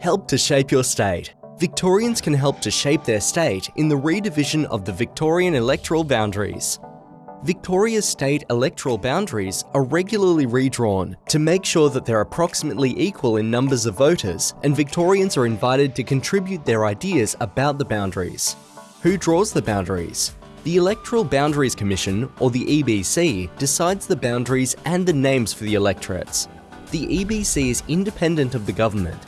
Help to shape your state. Victorians can help to shape their state in the redivision of the Victorian electoral boundaries. Victoria's state electoral boundaries are regularly redrawn to make sure that they're approximately equal in numbers of voters and Victorians are invited to contribute their ideas about the boundaries. Who draws the boundaries? The Electoral Boundaries Commission, or the EBC, decides the boundaries and the names for the electorates. The EBC is independent of the government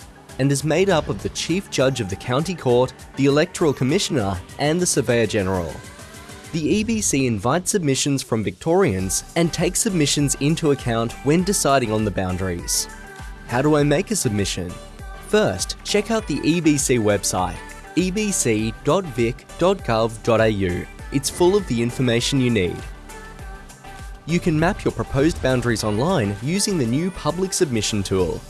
and is made up of the Chief Judge of the County Court, the Electoral Commissioner and the Surveyor General. The EBC invites submissions from Victorians and takes submissions into account when deciding on the boundaries. How do I make a submission? First, check out the EBC website, ebc.vic.gov.au. It's full of the information you need. You can map your proposed boundaries online using the new Public Submission tool.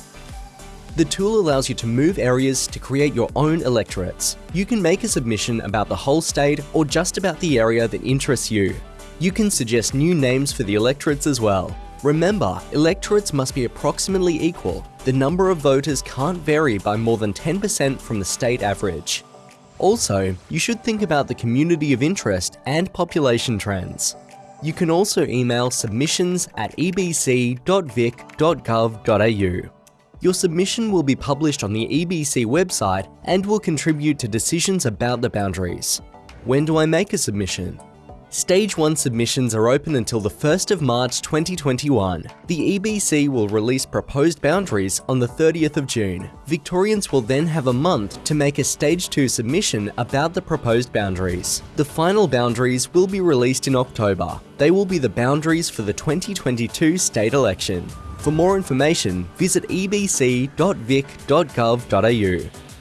The tool allows you to move areas to create your own electorates. You can make a submission about the whole state or just about the area that interests you. You can suggest new names for the electorates as well. Remember, electorates must be approximately equal. The number of voters can't vary by more than 10% from the state average. Also, you should think about the community of interest and population trends. You can also email submissions at ebc.vic.gov.au. Your submission will be published on the EBC website and will contribute to decisions about the boundaries. When do I make a submission? Stage 1 submissions are open until the 1st of March 2021. The EBC will release proposed boundaries on the 30th of June. Victorians will then have a month to make a Stage 2 submission about the proposed boundaries. The final boundaries will be released in October. They will be the boundaries for the 2022 state election. For more information, visit ebc.vic.gov.au.